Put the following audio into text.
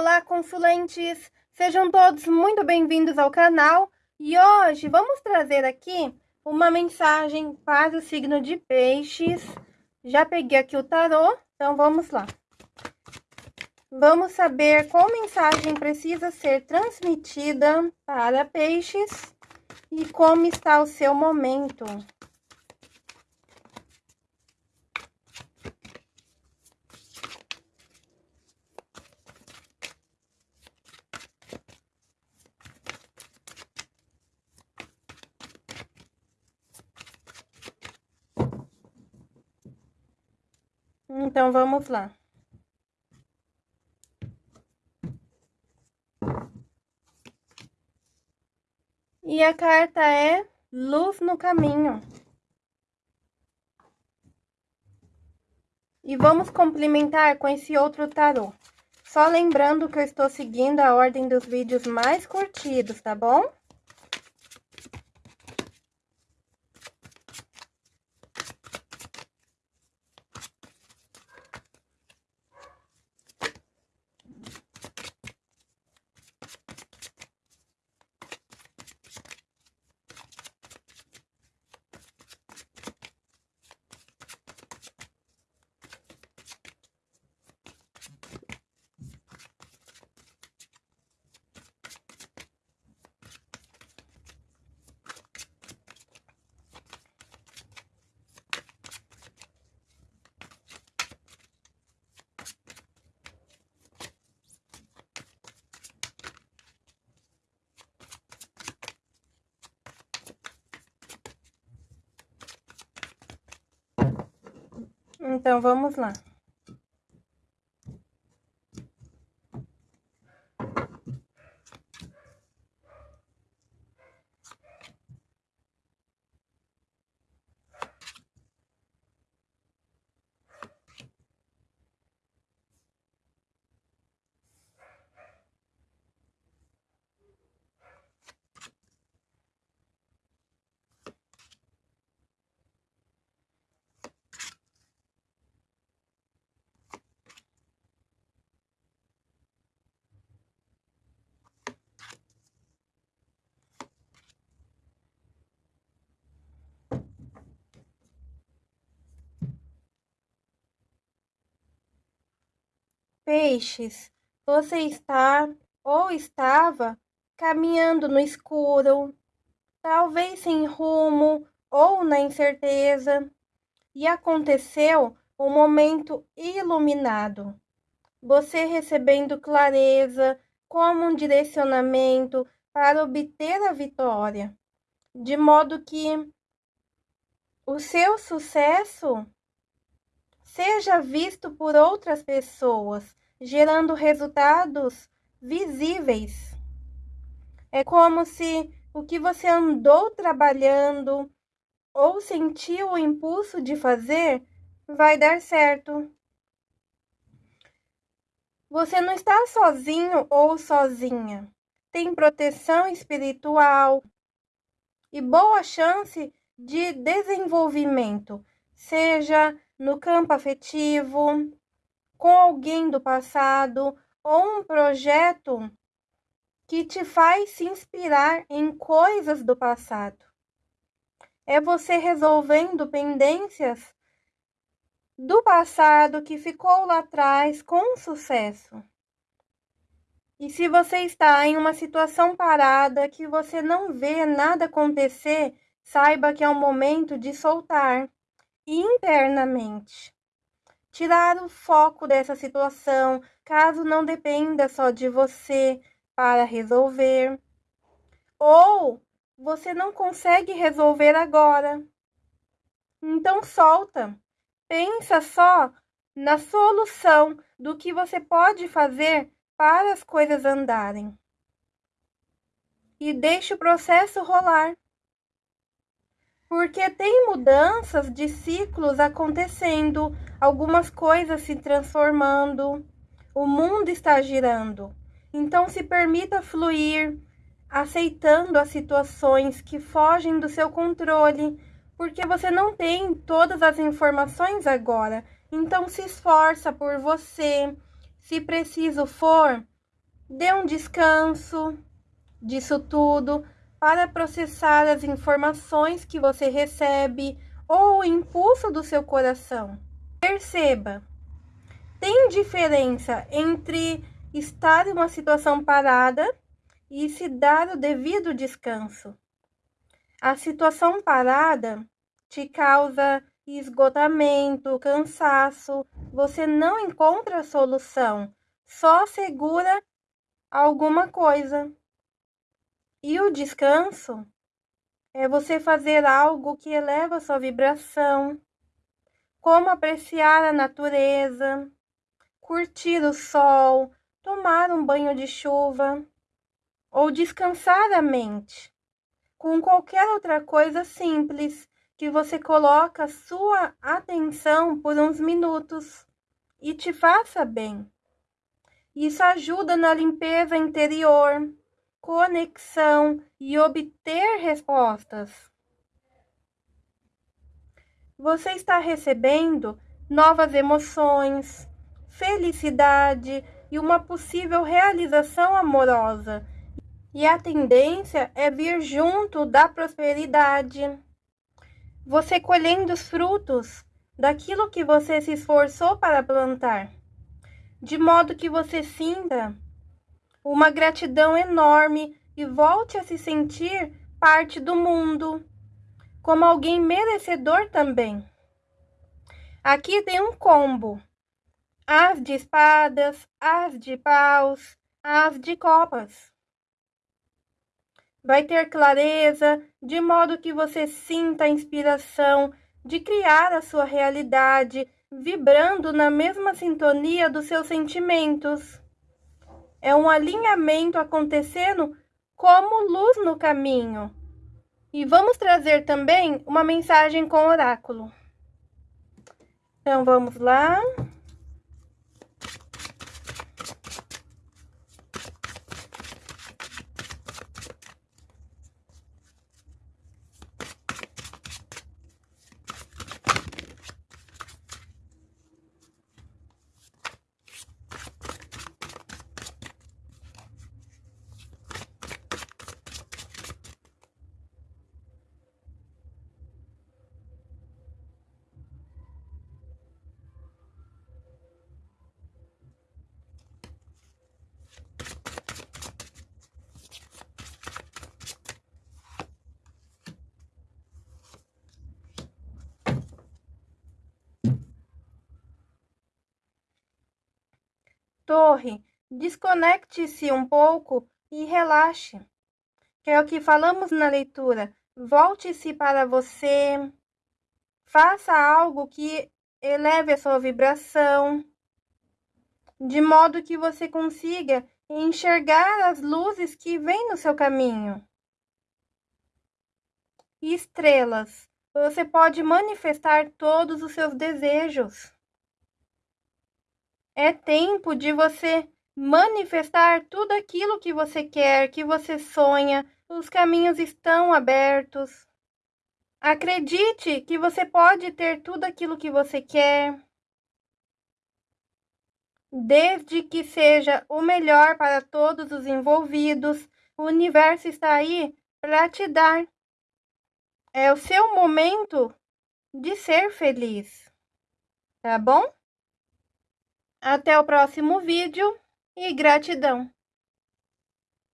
Olá, consulentes! Sejam todos muito bem-vindos ao canal e hoje vamos trazer aqui uma mensagem para o signo de peixes. Já peguei aqui o tarô, então vamos lá. Vamos saber qual mensagem precisa ser transmitida para peixes e como está o seu momento. Então, vamos lá. E a carta é Luz no Caminho. E vamos complementar com esse outro tarô. Só lembrando que eu estou seguindo a ordem dos vídeos mais curtidos, tá bom? Então, vamos lá. Peixes, você está ou estava caminhando no escuro, talvez sem rumo ou na incerteza, e aconteceu um momento iluminado. Você recebendo clareza como um direcionamento para obter a vitória, de modo que o seu sucesso seja visto por outras pessoas gerando resultados visíveis. É como se o que você andou trabalhando ou sentiu o impulso de fazer vai dar certo. Você não está sozinho ou sozinha. Tem proteção espiritual e boa chance de desenvolvimento, seja no campo afetivo, com alguém do passado ou um projeto que te faz se inspirar em coisas do passado. É você resolvendo pendências do passado que ficou lá atrás com sucesso. E se você está em uma situação parada que você não vê nada acontecer, saiba que é o momento de soltar internamente tirar o foco dessa situação, caso não dependa só de você para resolver. Ou você não consegue resolver agora. Então solta. Pensa só na solução do que você pode fazer para as coisas andarem. E deixe o processo rolar porque tem mudanças de ciclos acontecendo, algumas coisas se transformando, o mundo está girando. Então se permita fluir, aceitando as situações que fogem do seu controle, porque você não tem todas as informações agora. Então se esforça por você. Se preciso for, dê um descanso disso tudo para processar as informações que você recebe ou o impulso do seu coração. Perceba, tem diferença entre estar em uma situação parada e se dar o devido descanso. A situação parada te causa esgotamento, cansaço, você não encontra solução, só segura alguma coisa. E o descanso é você fazer algo que eleva sua vibração, como apreciar a natureza, curtir o sol, tomar um banho de chuva ou descansar a mente com qualquer outra coisa simples que você coloca sua atenção por uns minutos e te faça bem. Isso ajuda na limpeza interior, conexão e obter respostas. Você está recebendo novas emoções, felicidade e uma possível realização amorosa. E a tendência é vir junto da prosperidade. Você colhendo os frutos daquilo que você se esforçou para plantar, de modo que você sinta uma gratidão enorme e volte a se sentir parte do mundo, como alguém merecedor também. Aqui tem um combo: as de espadas, as de paus, as de copas. Vai ter clareza, de modo que você sinta a inspiração de criar a sua realidade, vibrando na mesma sintonia dos seus sentimentos. É um alinhamento acontecendo como luz no caminho. E vamos trazer também uma mensagem com oráculo. Então vamos lá. Torre, desconecte-se um pouco e relaxe. Que é o que falamos na leitura. Volte-se para você. Faça algo que eleve a sua vibração, de modo que você consiga enxergar as luzes que vêm no seu caminho. Estrelas, você pode manifestar todos os seus desejos. É tempo de você manifestar tudo aquilo que você quer, que você sonha. Os caminhos estão abertos. Acredite que você pode ter tudo aquilo que você quer. Desde que seja o melhor para todos os envolvidos, o universo está aí para te dar. É o seu momento de ser feliz. Tá bom? Até o próximo vídeo e gratidão!